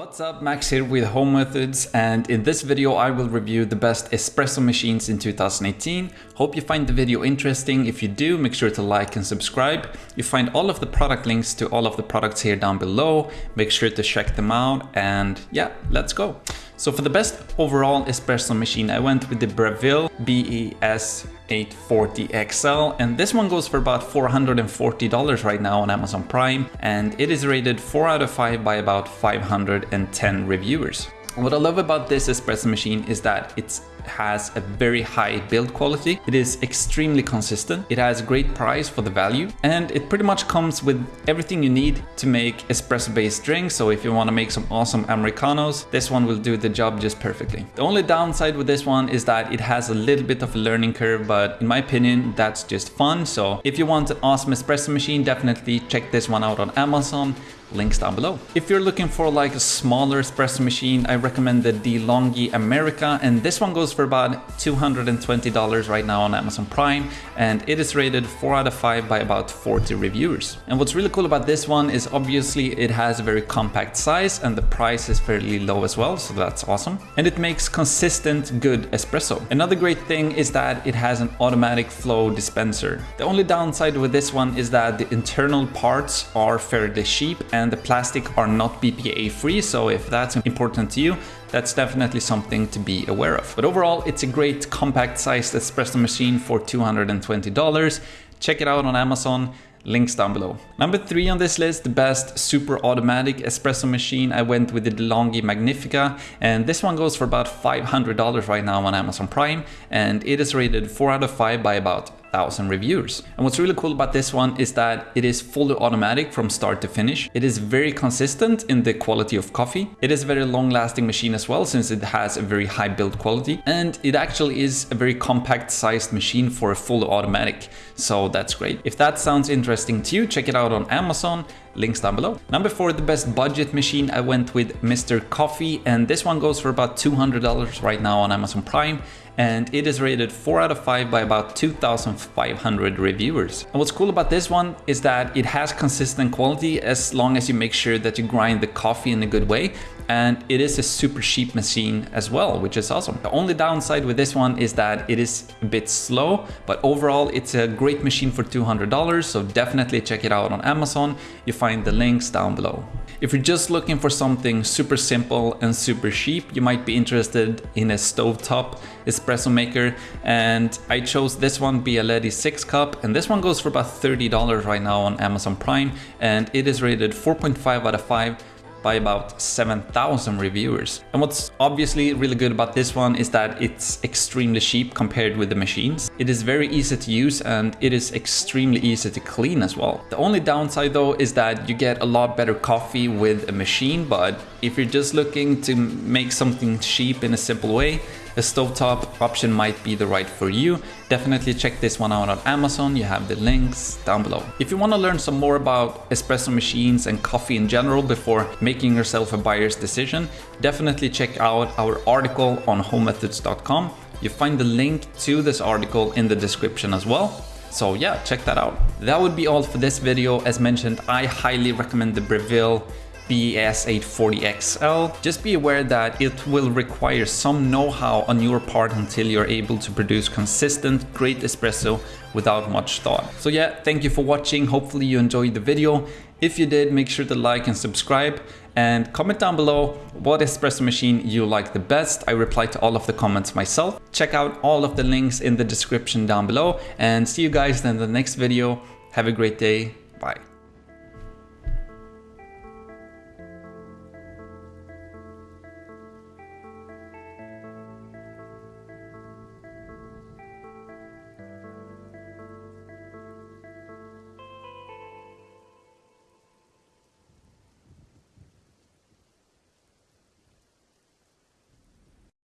What's up, Max here with Home Methods and in this video I will review the best espresso machines in 2018. Hope you find the video interesting. If you do, make sure to like and subscribe. You find all of the product links to all of the products here down below. Make sure to check them out and yeah, let's go. So for the best overall espresso machine, I went with the Breville BES 840 XL and this one goes for about $440 right now on Amazon Prime and it is rated 4 out of 5 by about 510 reviewers. What I love about this espresso machine is that it's has a very high build quality. It is extremely consistent. It has great price for the value and it pretty much comes with everything you need to make espresso based drinks. So if you want to make some awesome Americanos, this one will do the job just perfectly. The only downside with this one is that it has a little bit of a learning curve, but in my opinion, that's just fun. So if you want an awesome espresso machine, definitely check this one out on Amazon links down below. If you're looking for like a smaller espresso machine, I recommend the DeLonghi America and this one goes for about $220 right now on Amazon Prime and it is rated 4 out of 5 by about 40 reviewers. And what's really cool about this one is obviously it has a very compact size and the price is fairly low as well, so that's awesome. And it makes consistent good espresso. Another great thing is that it has an automatic flow dispenser. The only downside with this one is that the internal parts are fairly cheap and and the plastic are not BPA free. So if that's important to you, that's definitely something to be aware of. But overall, it's a great compact sized espresso machine for $220. Check it out on Amazon links down below. Number three on this list, the best super automatic espresso machine. I went with the DeLonghi Magnifica and this one goes for about $500 right now on Amazon Prime and it is rated 4 out of 5 by about thousand reviews. And what's really cool about this one is that it is fully automatic from start to finish. It is very consistent in the quality of coffee. It is a very long lasting machine as well since it has a very high build quality and it actually is a very compact sized machine for a fully automatic. So that's great. If that sounds interesting to you, check it out on Amazon links down below. Number four, the best budget machine, I went with Mr. Coffee and this one goes for about $200 right now on Amazon Prime and it is rated 4 out of 5 by about 2,500 reviewers. And what's cool about this one is that it has consistent quality as long as you make sure that you grind the coffee in a good way and it is a super cheap machine as well, which is awesome. The only downside with this one is that it is a bit slow, but overall it's a great machine for $200, so definitely check it out on Amazon. You find the links down below. If you're just looking for something super simple and super cheap, you might be interested in a stovetop espresso maker. And I chose this one, Bialetti 6 cup, and this one goes for about $30 right now on Amazon Prime, and it is rated 4.5 out of 5 by about 7,000 reviewers. And what's obviously really good about this one is that it's extremely cheap compared with the machines. It is very easy to use and it is extremely easy to clean as well. The only downside though is that you get a lot better coffee with a machine, but if you're just looking to make something cheap in a simple way, a stovetop option might be the right for you. Definitely check this one out on Amazon, you have the links down below. If you want to learn some more about espresso machines and coffee in general before making yourself a buyer's decision, definitely check out our article on homemethods.com. You find the link to this article in the description as well. So yeah, check that out. That would be all for this video. As mentioned, I highly recommend the Breville BES840XL, just be aware that it will require some know-how on your part until you're able to produce consistent, great espresso without much thought. So yeah, thank you for watching. Hopefully you enjoyed the video. If you did, make sure to like and subscribe and comment down below what espresso machine you like the best. I reply to all of the comments myself. Check out all of the links in the description down below and see you guys in the next video. Have a great day. Bye.